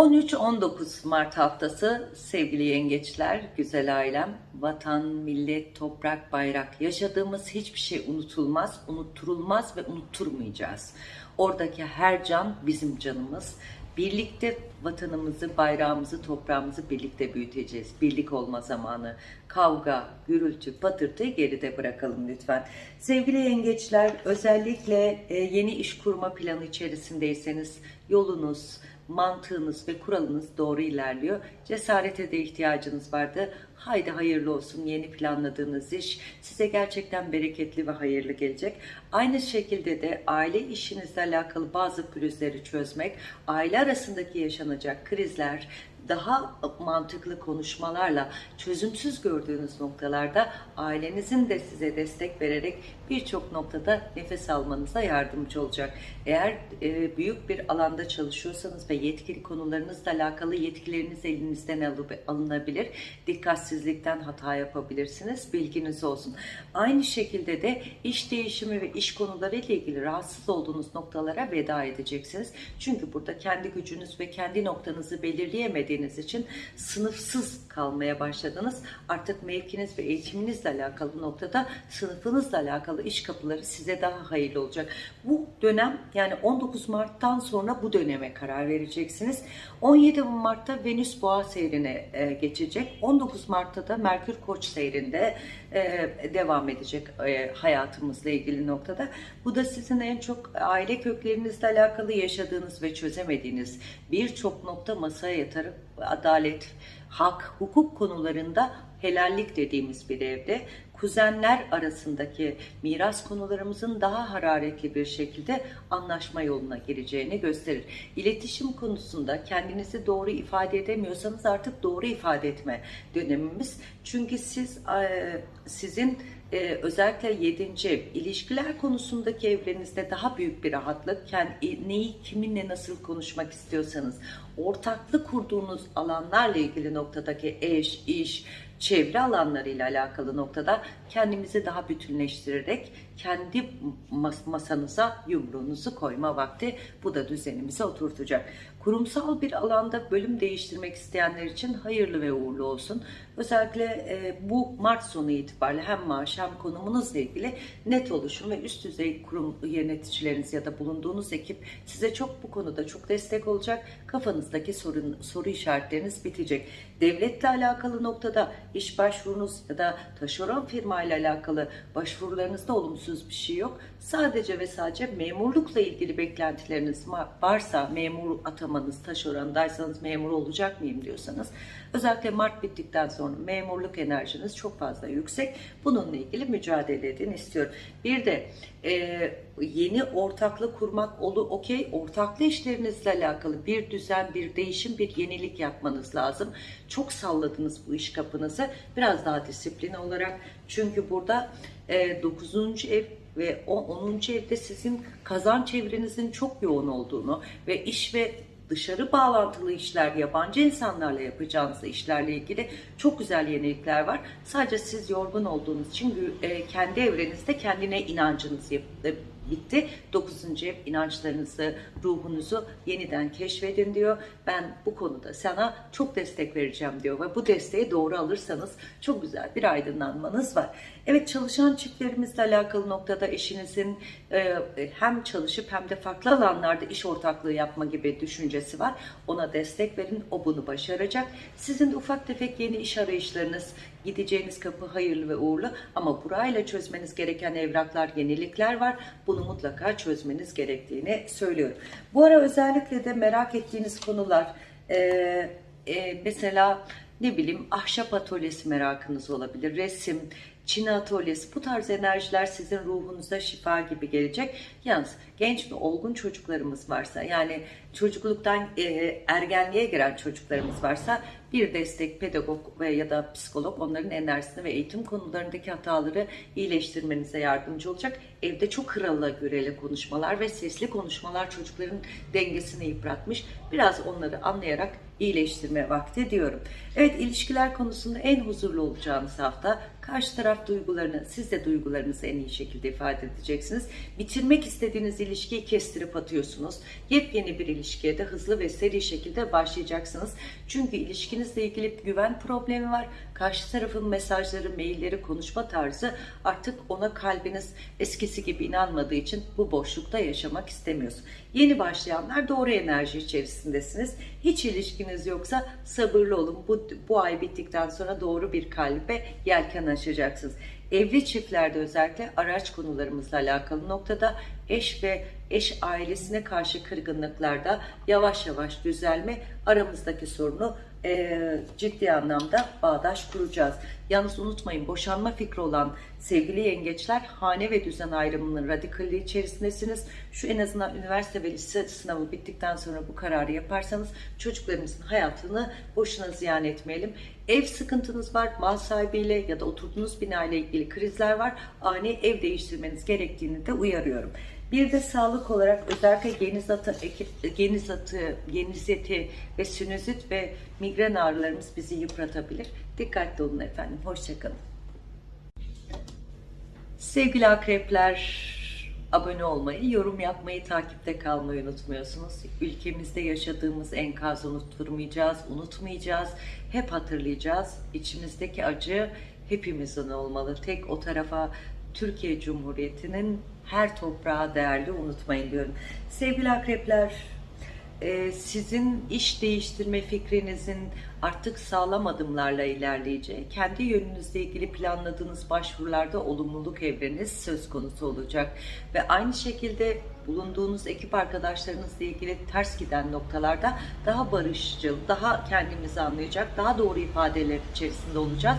13-19 Mart haftası sevgili yengeçler, güzel ailem, vatan, millet, toprak, bayrak yaşadığımız hiçbir şey unutulmaz, unutturulmaz ve unutturmayacağız. Oradaki her can bizim canımız. Birlikte vatanımızı, bayrağımızı, toprağımızı birlikte büyüteceğiz. Birlik olma zamanı. Kavga, gürültü, patırtıyı geride bırakalım lütfen. Sevgili yengeçler, özellikle e, yeni iş kurma planı içerisindeyseniz yolunuz, mantığınız ve kuralınız doğru ilerliyor. Cesarete de ihtiyacınız vardı. Haydi hayırlı olsun yeni planladığınız iş size gerçekten bereketli ve hayırlı gelecek. Aynı şekilde de aile işinizle alakalı bazı pürüzleri çözmek, aile arasındaki yaşanacak krizler, daha mantıklı konuşmalarla çözümsüz gördüğünüz noktalarda ailenizin de size destek vererek birçok noktada nefes almanıza yardımcı olacak. Eğer e, büyük bir alanda çalışıyorsanız ve yetkili konularınızla alakalı yetkileriniz elinizden alınabilir. Dikkatsizlikten hata yapabilirsiniz. Bilginiz olsun. Aynı şekilde de iş değişimi ve iş konuları ile ilgili rahatsız olduğunuz noktalara veda edeceksiniz. Çünkü burada kendi gücünüz ve kendi noktanızı belirleyemediğiniz için sınıfsız kalmaya başladınız. Artık mevkiniz ve eğitiminizle alakalı noktada sınıfınızla alakalı iş kapıları size daha hayırlı olacak. Bu dönem yani 19 Mart'tan sonra bu döneme karar vereceksiniz. 17 Mart'ta Venüs Boğa seyrine e, geçecek. 19 Mart'ta da Merkür Koç seyrinde e, devam edecek e, hayatımızla ilgili noktada. Bu da sizin en çok aile köklerinizle alakalı yaşadığınız ve çözemediğiniz birçok nokta masaya yatarıp adalet, hak, hukuk konularında helallik dediğimiz bir evde kuzenler arasındaki miras konularımızın daha hararetli bir şekilde anlaşma yoluna gireceğini gösterir. İletişim konusunda kendinizi doğru ifade edemiyorsanız artık doğru ifade etme dönemimiz. Çünkü siz sizin e, özellikle 7. ev ilişkiler konusundaki evrenizde daha büyük bir rahatlık kendi, neyi kiminle nasıl konuşmak istiyorsanız ortaklık kurduğunuz alanlarla ilgili noktadaki eş, iş, çevre alanlarıyla alakalı noktada kendimizi daha bütünleştirerek kendi masanıza yumruğunuzu koyma vakti bu da düzenimize oturtacak. Kurumsal bir alanda bölüm değiştirmek isteyenler için hayırlı ve uğurlu olsun. Özellikle e, bu Mart sonu itibariyle hem maaş hem konumunuzla ilgili net oluşum ve üst düzey kurum yöneticileriniz ya da bulunduğunuz ekip size çok bu konuda çok destek olacak. Kafanızdaki sorun, soru işaretleriniz bitecek. Devletle alakalı noktada iş başvurunuz ya da taşeron firma ile alakalı başvurularınızda olumsuz bir şey yok. Sadece ve sadece memurlukla ilgili beklentileriniz varsa memur atamanız taşerondaysanız memur olacak mıyım diyorsanız özellikle Mart bittikten sonra memurluk enerjiniz çok fazla yüksek. Bununla ilgili mücadele edin istiyorum. Bir de e, yeni ortaklık kurmak olu okey ortaklı işlerinizle alakalı bir düzen, bir değişim, bir yenilik yapmanız lazım. Çok salladınız bu iş kapınızı. Biraz daha disiplin olarak çünkü burada e, 9. ev ve 10. evde sizin kazanç çevrenizin çok yoğun olduğunu ve iş ve dışarı bağlantılı işler, yabancı insanlarla yapacağınız işlerle ilgili çok güzel yenilikler var. Sadece siz yorgun olduğunuz için e, kendi evrenizde kendine inancınız bitti. Dokuzuncu ev inançlarınızı, ruhunuzu yeniden keşfedin diyor. Ben bu konuda sana çok destek vereceğim diyor ve bu desteği doğru alırsanız çok güzel bir aydınlanmanız var. Evet çalışan çiftlerimizle alakalı noktada eşinizin e, hem çalışıp hem de farklı alanlarda iş ortaklığı yapma gibi düşüncesi var. Ona destek verin. O bunu başaracak. Sizin de ufak tefek yeni iş arayışlarınız, gideceğiniz kapı hayırlı ve uğurlu ama burayla çözmeniz gereken evraklar, yenilikler var. Bunu mutlaka çözmeniz gerektiğini söylüyorum. Bu ara özellikle de merak ettiğiniz konular e, e, mesela ne bileyim ahşap atölyesi merakınız olabilir, resim, Çin atölyesi bu tarz enerjiler sizin ruhunuza şifa gibi gelecek. Yalnız genç ve olgun çocuklarımız varsa yani çocukluktan e, ergenliğe giren çocuklarımız varsa bir destek pedagog ve ya da psikolog onların enerjisini ve eğitim konularındaki hataları iyileştirmenize yardımcı olacak. Evde çok krala göreli konuşmalar ve sesli konuşmalar çocukların dengesini yıpratmış. Biraz onları anlayarak iyileştirme vakti diyorum. Evet ilişkiler konusunda en huzurlu olacağınız hafta karşı taraf duygularını, siz de duygularınızı en iyi şekilde ifade edeceksiniz. Bitirmek istediğiniz ilişkiyi kestirip atıyorsunuz. Yepyeni bir ilişkiye de hızlı ve seri şekilde başlayacaksınız. Çünkü ilişkinizle ilgili güven problemi var. Karşı tarafın mesajları, mailleri, konuşma tarzı artık ona kalbiniz eskisi gibi inanmadığı için bu boşlukta yaşamak istemiyorsun. Yeni başlayanlar doğru enerji içerisindesiniz. Hiç ilişkiniz yoksa sabırlı olun. Bu, bu ay bittikten sonra doğru bir kalbe yelken açacaksınız. Evli çiftlerde özellikle araç konularımızla alakalı noktada eş ve eş ailesine karşı kırgınlıklarda yavaş yavaş düzelme aramızdaki sorunu e, ciddi anlamda bağdaş kuracağız. Yalnız unutmayın boşanma fikri olan sevgili yengeçler hane ve düzen ayrımının radikalliği içerisindesiniz. Şu en azından üniversite ve lise sınavı bittikten sonra bu kararı yaparsanız çocuklarımızın hayatını boşuna ziyan etmeyelim. Ev sıkıntınız var, mal sahibiyle ya da oturduğunuz bina ile ilgili krizler var. Ani ev değiştirmeniz gerektiğini de uyarıyorum. Bir de sağlık olarak özellikle geniz atı, geniz atı, genizeti ve sinüzit ve migren ağrılarımız bizi yıpratabilir. Dikkatli olun efendim. Hoşçakalın. Sevgili akrepler, abone olmayı, yorum yapmayı, takipte kalmayı unutmuyorsunuz. Ülkemizde yaşadığımız enkazı unutturmayacağız, unutmayacağız. Hep hatırlayacağız. İçimizdeki acı hepimizin olmalı. Tek o tarafa Türkiye Cumhuriyeti'nin her toprağa değerli unutmayın diyorum. Sevgili akrepler, e, sizin iş değiştirme fikrinizin artık sağlam adımlarla ilerleyeceği, kendi yönünüzle ilgili planladığınız başvurularda olumluluk evreniz söz konusu olacak. Ve aynı şekilde bulunduğunuz ekip arkadaşlarınızla ilgili ters giden noktalarda daha barışçıl, daha kendimizi anlayacak, daha doğru ifadeler içerisinde olacağız.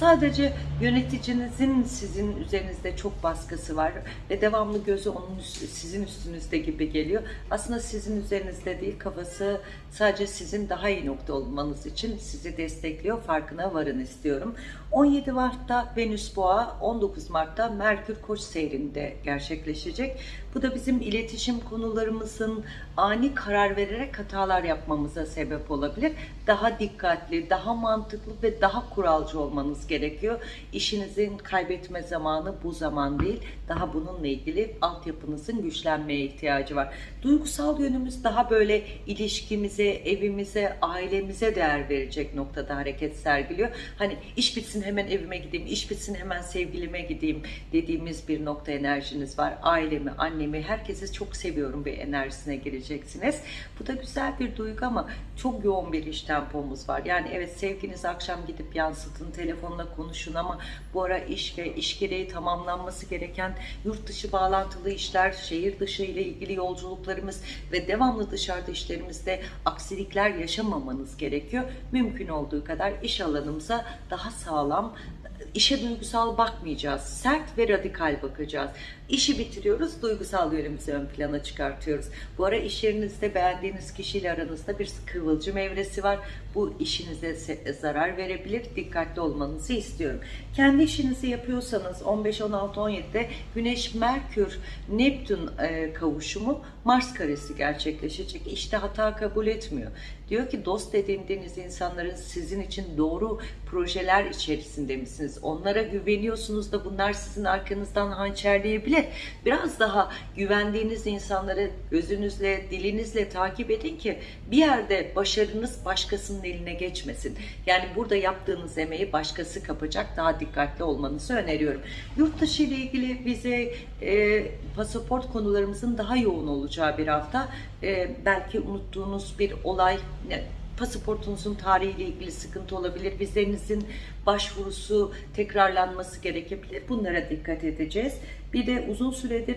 Sadece yöneticinizin sizin üzerinizde çok baskısı var ve devamlı gözü onun sizin üstünüzde gibi geliyor. Aslında sizin üzerinizde değil, kafası sadece sizin daha iyi nokta olmanız için sizi destekliyor. Farkına varın istiyorum. 17 Mart'ta Venüs Boğa, 19 Mart'ta Merkür Koç seyrinde gerçekleşecek. Bu da bizim iletişim konularımızın ani karar vererek hatalar yapmamıza sebep olabilir. Daha dikkatli, daha mantıklı ve daha kuralcı olmanız gerekiyor. İşinizin kaybetme zamanı bu zaman değil. Daha bununla ilgili altyapınızın güçlenmeye ihtiyacı var. Duygusal yönümüz daha böyle ilişkimize, evimize, ailemize değer verecek noktada hareket sergiliyor. Hani iş bitsin hemen evime gideyim, iş bitsin hemen sevgilime gideyim dediğimiz bir nokta enerjiniz var. Ailemi, annemi, herkesi çok seviyorum bir enerjisine gireceksiniz. Bu da güzel bir duygu ama çok yoğun bir iş tempomuz var. Yani evet sevginizi akşam gidip yansıtın, telefonla konuşun ama bu ara iş ve iş gereği tamamlanması gereken yurt dışı bağlantılı işler, şehir dışı ile ilgili yolculuklarımız ve devamlı dışarıda işlerimizde aksilikler yaşamamanız gerekiyor. Mümkün olduğu kadar iş alanımıza daha sağlam, işe duygusal bakmayacağız. Sert ve radikal bakacağız. İşi bitiriyoruz, duygusal yönümüzü ön plana çıkartıyoruz. Bu ara iş yerinizde beğendiğiniz kişiyle aranızda bir kıvılcım evresi var. Bu işinize zarar verebilir. Dikkatli olmanızı istiyorum. Kendi işinizi yapıyorsanız 15, 16, 17'de Güneş, Merkür, Neptün e, kavuşumu Mars karesi gerçekleşecek. İşte hata kabul etmiyor. Diyor ki dost edindiğiniz insanların sizin için doğru projeler içerisinde misiniz? Onlara güveniyorsunuz da bunlar sizin arkanızdan hançerleyebilir. Biraz daha güvendiğiniz insanları gözünüzle, dilinizle takip edin ki bir yerde başarınız başkasının eline geçmesin. Yani burada yaptığınız emeği başkası kapacak. Daha dikkatli olmanızı öneriyorum. Yurt dışı ile ilgili vize, e, pasaport konularımızın daha yoğun olacağı bir hafta. E, belki unuttuğunuz bir olay, pasaportunuzun tarihiyle ilgili sıkıntı olabilir. Vizenizin başvurusu tekrarlanması gerekebilir. Bunlara dikkat edeceğiz. Bir de uzun süredir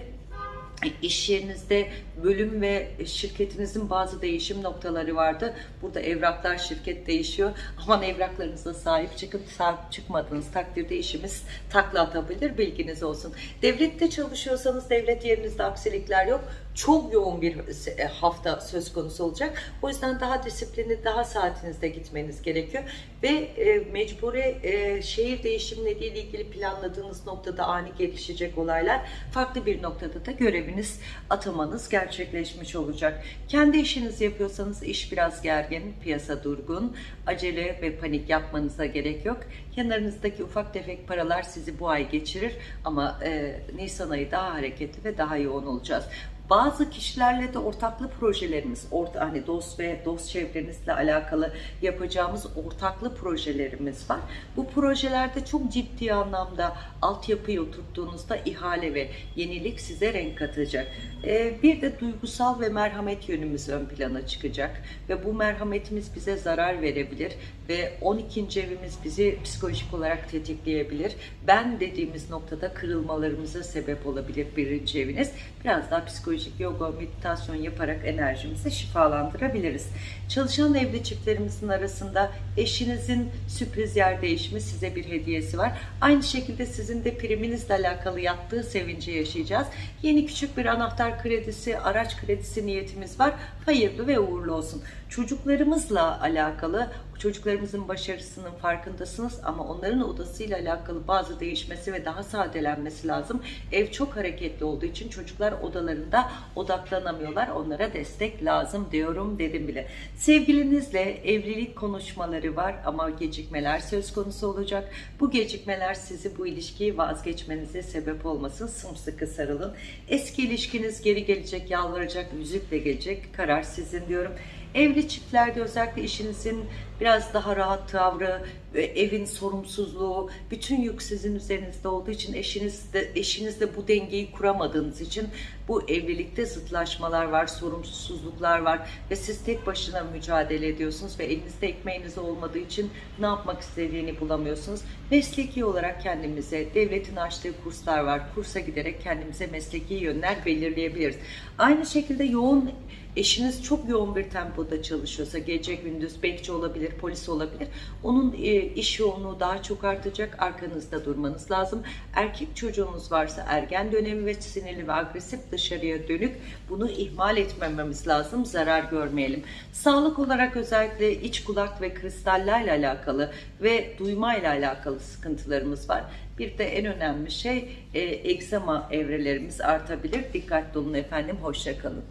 iş yerinizde bölüm ve şirketinizin bazı değişim noktaları vardı. Burada evraklar şirket değişiyor. Aman evraklarınıza sahip çıkın. Sahip çıkmadığınız takdirde işimiz takla atabilir. Bilginiz olsun. Devlette çalışıyorsanız devlet yerinizde aksilikler yok. Çok yoğun bir e, hafta söz konusu olacak. O yüzden daha disiplinli, daha saatinizde gitmeniz gerekiyor. Ve e, mecburi e, şehir değişimleriyle ilgili planladığınız noktada ani gelişecek olaylar farklı bir noktada da göreviniz, atamanız gerçekleşmiş olacak. Kendi işinizi yapıyorsanız iş biraz gergin, piyasa durgun, acele ve panik yapmanıza gerek yok. Yanlarınızdaki ufak tefek paralar sizi bu ay geçirir ama e, Nisan ayı daha hareketli ve daha yoğun olacağız. Bazı kişilerle de ortaklı projelerimiz, orta, hani dost ve dost çevrenizle alakalı yapacağımız ortaklı projelerimiz var. Bu projelerde çok ciddi anlamda altyapıyı oturttuğunuzda ihale ve yenilik size renk katacak. Ee, bir de duygusal ve merhamet yönümüz ön plana çıkacak ve bu merhametimiz bize zarar verebilir ve 12. evimiz bizi psikolojik olarak tetikleyebilir. Ben dediğimiz noktada kırılmalarımıza sebep olabilir birinci eviniz. Biraz daha psikolojik yoga, meditasyon yaparak enerjimizi şifalandırabiliriz. Çalışan evli çiftlerimizin arasında eşinizin sürpriz yer değişimi size bir hediyesi var. Aynı şekilde sizin de priminizle alakalı yattığı sevinci yaşayacağız. Yeni küçük bir anahtar kredisi, araç kredisi niyetimiz var. Hayırlı ve uğurlu olsun. Çocuklarımızla alakalı çocuklarımızın başarısının farkındasınız ama onların odasıyla alakalı bazı değişmesi ve daha sadelenmesi lazım. Ev çok hareketli olduğu için çocuklar odalarında odaklanamıyorlar. Onlara destek lazım diyorum dedim bile. Sevgilinizle evlilik konuşmaları var ama gecikmeler söz konusu olacak. Bu gecikmeler sizi bu ilişkiyi vazgeçmenize sebep olmasın. Sımsıkı sarılın. Eski ilişkiniz geri gelecek, yalvaracak, yüzükle gelecek. Karar sizin diyorum. Evli çiftlerde özellikle işinizin biraz daha rahat tavrı, ve evin sorumsuzluğu, bütün yük sizin üzerinizde olduğu için eşinizde, eşinizle bu dengeyi kuramadığınız için bu evlilikte zıtlaşmalar var, sorumsuzluklar var ve siz tek başına mücadele ediyorsunuz ve elinizde ekmeğiniz olmadığı için ne yapmak istediğini bulamıyorsunuz. Mesleki olarak kendimize, devletin açtığı kurslar var, kursa giderek kendimize mesleki yönler belirleyebiliriz. Aynı şekilde yoğun eşiniz çok yoğun bir tempoda çalışıyorsa gece gündüz bekçi olabilir, polis olabilir. Onun e, iş yoğunluğu daha çok artacak. Arkanızda durmanız lazım. Erkek çocuğunuz varsa ergen dönemi ve sinirli ve agresif dışarıya dönük bunu ihmal etmememiz lazım. Zarar görmeyelim. Sağlık olarak özellikle iç kulak ve kristallerle alakalı ve duymayla alakalı sıkıntılarımız var. Bir de en önemli şey e, egzama evrelerimiz artabilir. Dikkatli olun efendim. Hoşçakalın.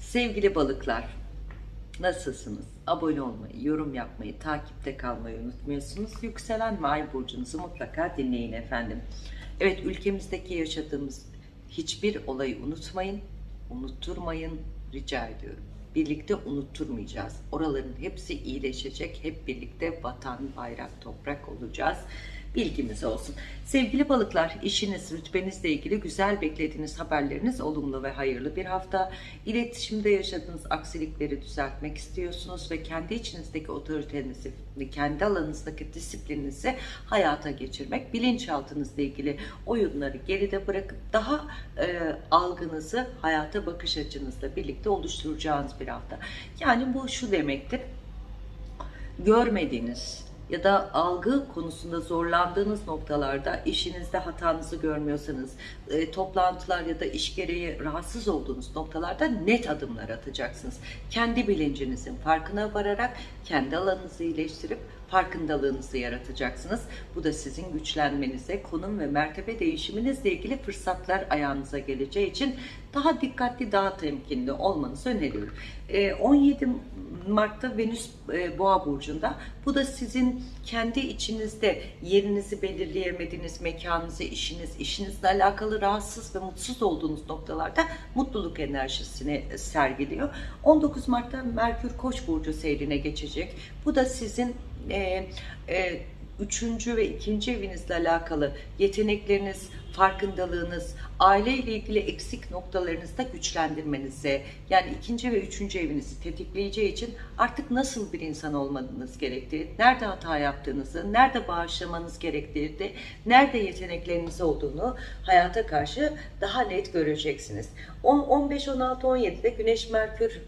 Sevgili balıklar, nasılsınız? Abone olmayı, yorum yapmayı, takipte kalmayı unutmuyorsunuz. Yükselen ve ay burcunuzu mutlaka dinleyin efendim. Evet, ülkemizdeki yaşadığımız hiçbir olayı unutmayın, unutturmayın rica ediyorum. Birlikte unutturmayacağız. Oraların hepsi iyileşecek. Hep birlikte vatan, bayrak, toprak olacağız bilgimiz olsun. Sevgili balıklar, işiniz, rütbenizle ilgili güzel beklediğiniz haberleriniz olumlu ve hayırlı bir hafta. İletişimde yaşadığınız aksilikleri düzeltmek istiyorsunuz ve kendi içinizdeki otoritenizi, kendi alanınızdaki disiplininizi hayata geçirmek, bilinçaltınızla ilgili oyunları geride bırakıp daha e, algınızı hayata bakış açınızla birlikte oluşturacağınız bir hafta. Yani bu şu demektir, görmediğiniz, ya da algı konusunda zorlandığınız noktalarda işinizde hatanızı görmüyorsanız, e, toplantılar ya da iş gereği rahatsız olduğunuz noktalarda net adımlar atacaksınız. Kendi bilincinizin farkına vararak kendi alanınızı iyileştirip farkındalığınızı yaratacaksınız. Bu da sizin güçlenmenize, konum ve mertebe değişiminizle ilgili fırsatlar ayağınıza geleceği için daha dikkatli, daha temkinli olmanızı öneriyorum. 17 ee, Mart'ta Venüs e, Boğa burcunda. Bu da sizin kendi içinizde yerinizi belirleyemediğiniz mekanınızı, işiniz, işinizle alakalı rahatsız ve mutsuz olduğunuz noktalarda mutluluk enerjisini sergiliyor. 19 Mart'ta Merkür Koç burcu seyrine geçecek. Bu da sizin e, e, üçüncü ve ikinci evinizle alakalı yetenekleriniz, farkındalığınız, aile ile ilgili eksik noktalarınızda güçlendirmenize, yani ikinci ve üçüncü evinizi tetikleyeceği için artık nasıl bir insan olmanız gerektiği, nerede hata yaptığınızı, nerede bağışlamanız gerektiği, nerede yetenekleriniz olduğunu hayata karşı daha net göreceksiniz. 15, 16, 17'de Güneş Merkür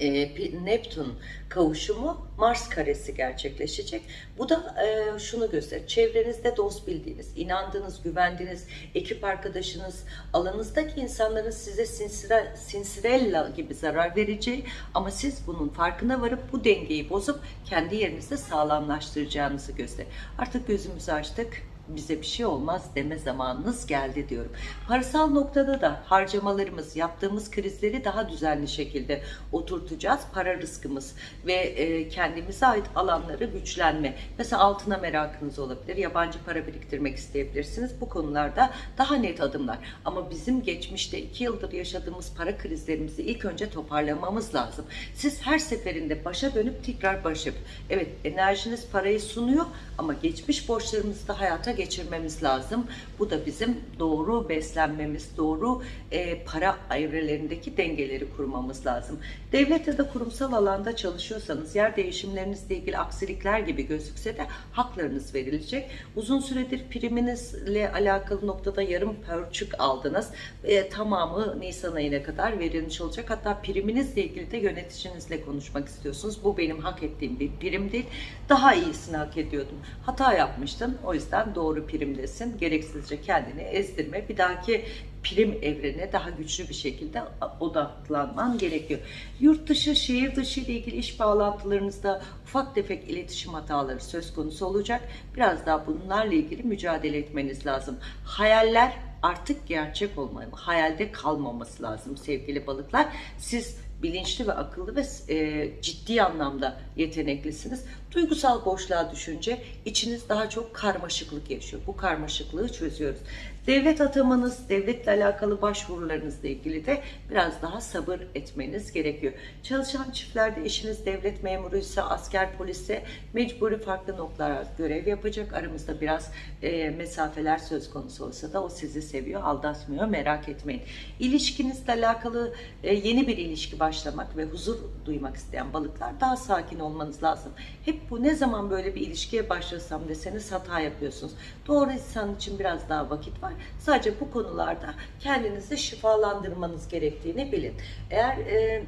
e, Neptün kavuşumu Mars karesi gerçekleşecek. Bu da e, şunu gösterir. Çevrenizde dost bildiğiniz, inandığınız, güvendiğiniz ekip arkadaşınız, alanınızdaki insanların size sinsire, sinsirella gibi zarar vereceği ama siz bunun farkına varıp bu dengeyi bozup kendi yerinizde sağlamlaştıracağınızı gösterir. Artık gözümüzü açtık bize bir şey olmaz deme zamanınız geldi diyorum. Parasal noktada da harcamalarımız, yaptığımız krizleri daha düzenli şekilde oturtacağız. Para rızkımız ve e, kendimize ait alanları güçlenme. Mesela altına merakınız olabilir, yabancı para biriktirmek isteyebilirsiniz. Bu konularda daha net adımlar. Ama bizim geçmişte iki yıldır yaşadığımız para krizlerimizi ilk önce toparlamamız lazım. Siz her seferinde başa dönüp tekrar başa. Evet enerjiniz parayı sunuyor ama geçmiş borçlarımızı da hayata geçirmemiz lazım. Bu da bizim doğru beslenmemiz, doğru e, para evrelerindeki dengeleri kurmamız lazım. Devlet ya da kurumsal alanda çalışıyorsanız yer değişimlerinizle ilgili aksilikler gibi gözükse de haklarınız verilecek. Uzun süredir priminizle alakalı noktada yarım pörçük aldınız. E, tamamı Nisan ayına kadar verilmiş olacak. Hatta priminizle ilgili de yöneticinizle konuşmak istiyorsunuz. Bu benim hak ettiğim bir prim değil. Daha iyisini hak ediyordum. Hata yapmıştın. O yüzden doğru primdesin. Gereksizce kendini ezdirme. Bir dahaki prim evrene daha güçlü bir şekilde odaklanman gerekiyor. Yurt dışı, şehir dışı ile ilgili iş bağlantılarınızda ufak tefek iletişim hataları söz konusu olacak. Biraz daha bunlarla ilgili mücadele etmeniz lazım. Hayaller artık gerçek olmalı. Hayalde kalmaması lazım sevgili balıklar. Siz bilinçli ve akıllı ve e, ciddi anlamda yeteneklisiniz. Duygusal boşluğa düşünce içiniz daha çok karmaşıklık yaşıyor. Bu karmaşıklığı çözüyoruz. Devlet atamanız, devletle alakalı başvurularınızla ilgili de biraz daha sabır etmeniz gerekiyor. Çalışan çiftlerde eşiniz devlet memuruysa, asker, polisse mecburi farklı noktalara görev yapacak. Aramızda biraz e, mesafeler söz konusu olsa da o sizi seviyor, aldatmıyor. Merak etmeyin. İlişkinizle alakalı e, yeni bir ilişki başlamak ve huzur duymak isteyen balıklar daha sakin olmanız lazım. Hep bu ne zaman böyle bir ilişkiye başlasam deseniz hata yapıyorsunuz. Doğru insan için biraz daha vakit var. Sadece bu konularda kendinizi şifalandırmanız gerektiğini bilin. Eğer e,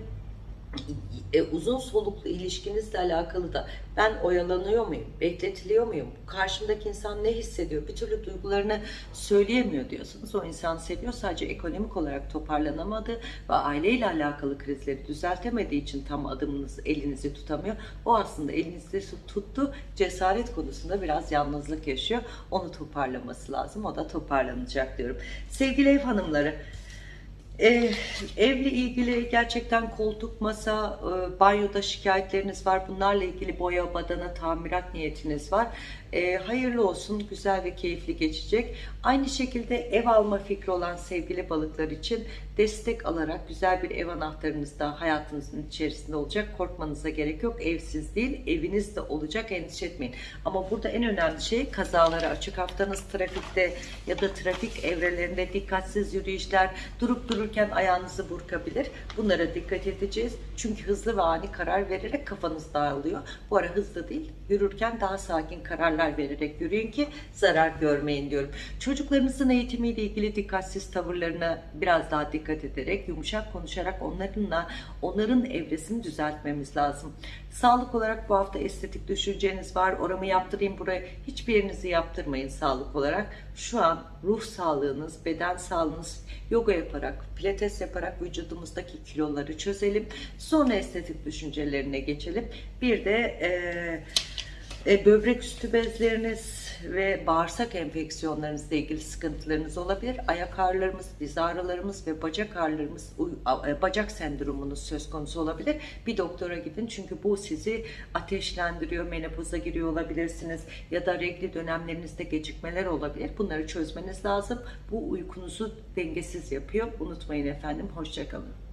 e, uzun soluklu ilişkinizle alakalı da ben oyalanıyor muyum, bekletiliyor muyum, karşımdaki insan ne hissediyor, bir türlü duygularını söyleyemiyor diyorsanız o insan seviyor sadece ekonomik olarak toparlanamadı ve aileyle alakalı krizleri düzeltemediği için tam adımınız elinizi tutamıyor. O aslında elinizde tuttu cesaret konusunda biraz yalnızlık yaşıyor. Onu toparlaması lazım. O da toparlanacak diyorum. Sevgili ev hanımları ee, evle ilgili gerçekten koltuk, masa, e, banyoda şikayetleriniz var. Bunlarla ilgili boya, badana, tamirat niyetiniz var. Ee, hayırlı olsun, güzel ve keyifli geçecek. Aynı şekilde ev alma fikri olan sevgili balıklar için destek alarak güzel bir ev anahtarınız da hayatınızın içerisinde olacak. Korkmanıza gerek yok. Evsiz değil, eviniz de olacak. Endişe etmeyin. Ama burada en önemli şey kazalara açık haftanız trafikte ya da trafik evrelerinde dikkatsiz yürüyüşler, durup dururken ayağınızı burkabilir. Bunlara dikkat edeceğiz. Çünkü hızlı ve ani karar vererek kafanız dağılıyor. Bu ara hızlı değil, yürürken daha sakin kararlar vererek yürüyün ki zarar görmeyin diyorum. Çocuklarınızın eğitimiyle ilgili dikkatsiz tavırlarına biraz daha dikkat ederek, yumuşak konuşarak onlarınla onların evresini düzeltmemiz lazım. Sağlık olarak bu hafta estetik düşünceniz var. Oramı yaptırayım buraya. Hiçbir yerinizi yaptırmayın sağlık olarak. Şu an ruh sağlığınız, beden sağlığınız yoga yaparak, pilates yaparak vücudumuzdaki kiloları çözelim. Sonra estetik düşüncelerine geçelim. Bir de eee e, böbrek üstü bezleriniz ve bağırsak enfeksiyonlarınızla ilgili sıkıntılarınız olabilir. Ayak ağrılarımız, diz ağrılarımız ve bacak ağrılarımız, e, bacak sendromunuz söz konusu olabilir. Bir doktora gidin çünkü bu sizi ateşlendiriyor, menopoza giriyor olabilirsiniz ya da regli dönemlerinizde gecikmeler olabilir. Bunları çözmeniz lazım. Bu uykunuzu dengesiz yapıyor. Unutmayın efendim. Hoşçakalın.